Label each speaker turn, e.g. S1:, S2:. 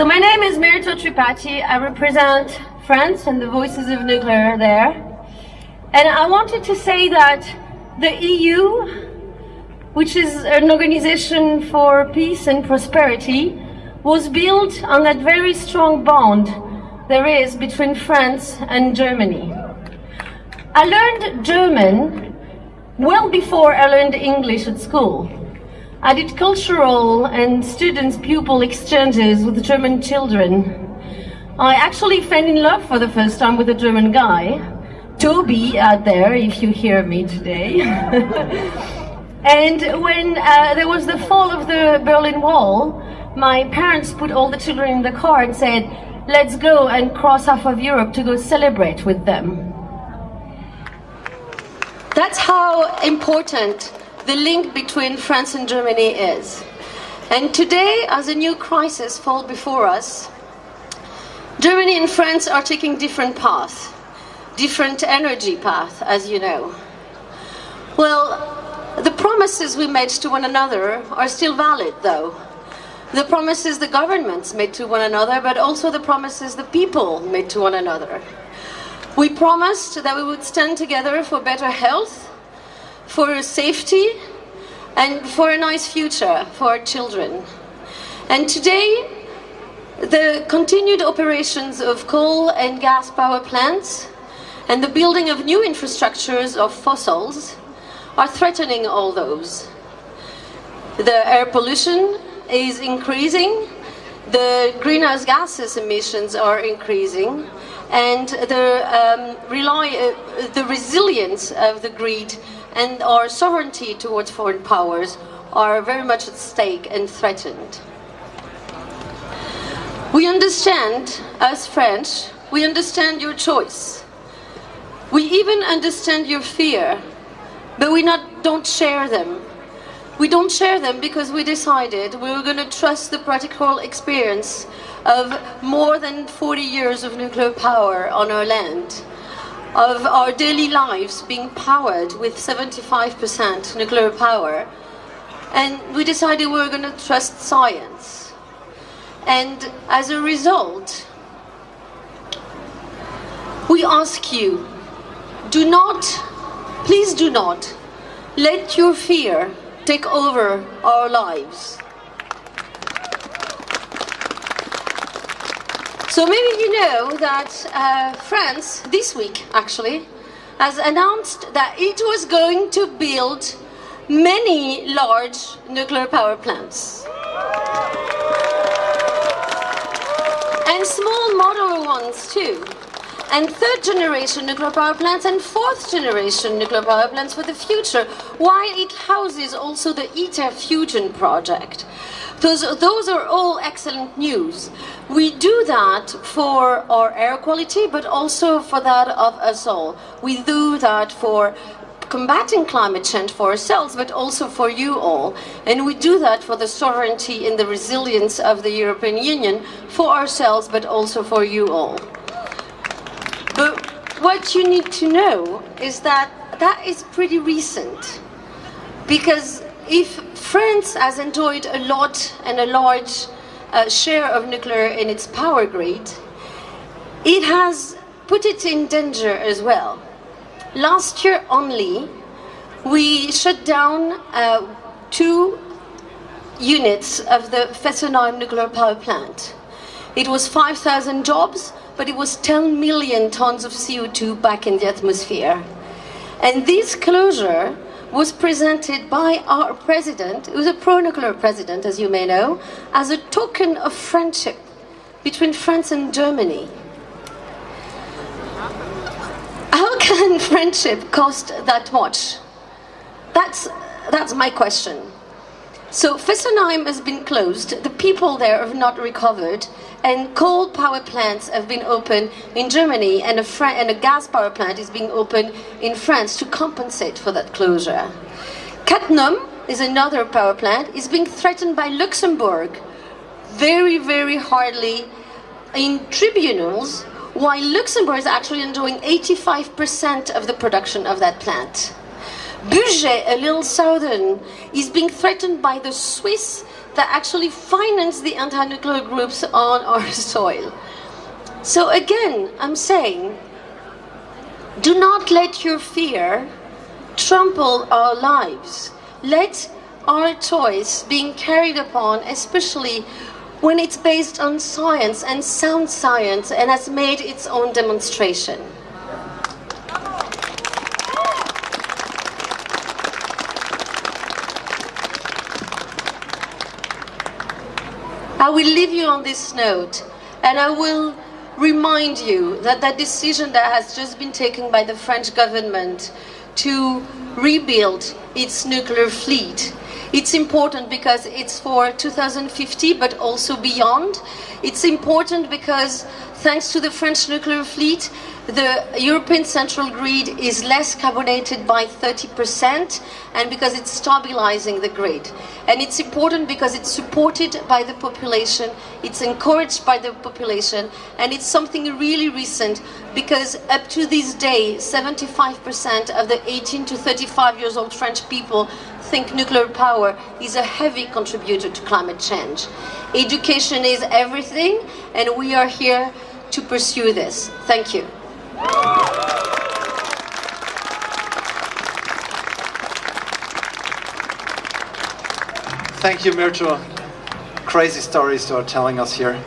S1: So my name is Myrto Tripathi. I represent France and the Voices of Nuclear there. And I wanted to say that the EU, which is an organization for peace and prosperity, was built on that very strong bond there is between France and Germany. I learned German well before I learned English at school. I did cultural and students-pupil exchanges with German children. I actually fell in love for the first time with a German guy, Toby out there, if you hear me today. and when uh, there was the fall of the Berlin Wall, my parents put all the children in the car and said, let's go and cross half of Europe to go celebrate with them. That's how important the link between France and Germany is. And today, as a new crisis falls before us, Germany and France are taking different paths, different energy paths, as you know. Well, the promises we made to one another are still valid, though. The promises the governments made to one another, but also the promises the people made to one another. We promised that we would stand together for better health, for safety, and for a nice future for our children. And today, the continued operations of coal and gas power plants and the building of new infrastructures of fossils are threatening all those. The air pollution is increasing, the greenhouse gases emissions are increasing, and the, um, rely, uh, the resilience of the grid and our sovereignty towards foreign powers are very much at stake and threatened. We understand, as French, we understand your choice. We even understand your fear, but we not, don't share them. We don't share them because we decided we were going to trust the practical experience of more than 40 years of nuclear power on our land, of our daily lives being powered with 75% nuclear power. And we decided we were going to trust science. And as a result, we ask you, do not, please do not, let your fear take over our lives. So maybe you know that uh, France, this week actually, has announced that it was going to build many large nuclear power plants. And small modular ones too. And third generation nuclear power plants and fourth generation nuclear power plants for the future, while it houses also the ITER fusion project. Those, those are all excellent news. We do that for our air quality, but also for that of us all. We do that for combating climate change for ourselves, but also for you all. And we do that for the sovereignty and the resilience of the European Union, for ourselves, but also for you all. But what you need to know is that that is pretty recent. Because if France has enjoyed a lot and a large uh, share of nuclear in its power grid, it has put it in danger as well. Last year only, we shut down uh, two units of the Fessenheim nuclear power plant. It was 5,000 jobs, but it was 10 million tons of CO2 back in the atmosphere. And this closure was presented by our president, who's a pro-nuclear president, as you may know, as a token of friendship between France and Germany. How can friendship cost that much? That's, that's my question. So Fessenheim has been closed, the people there have not recovered, and coal power plants have been opened in Germany, and a, and a gas power plant is being opened in France to compensate for that closure. Cattenom is another power plant, is being threatened by Luxembourg very, very hardly in tribunals, while Luxembourg is actually enjoying 85% of the production of that plant. Bugey, a little southern, is being threatened by the Swiss that actually finance the anti-nuclear groups on our soil. So again, I'm saying, do not let your fear trample our lives. Let our choice being carried upon, especially when it's based on science and sound science and has made its own demonstration. I will leave you on this note and I will remind you that that decision that has just been taken by the French government to rebuild its nuclear fleet it's important because it's for 2050, but also beyond. It's important because thanks to the French nuclear fleet, the European central grid is less carbonated by 30% and because it's stabilizing the grid. And it's important because it's supported by the population, it's encouraged by the population, and it's something really recent because up to this day, 75% of the 18 to 35 years old French people think nuclear power is a heavy contributor to climate change. Education is everything, and we are here to pursue this. Thank you.
S2: Thank you, Myrto. Crazy stories you are telling us here.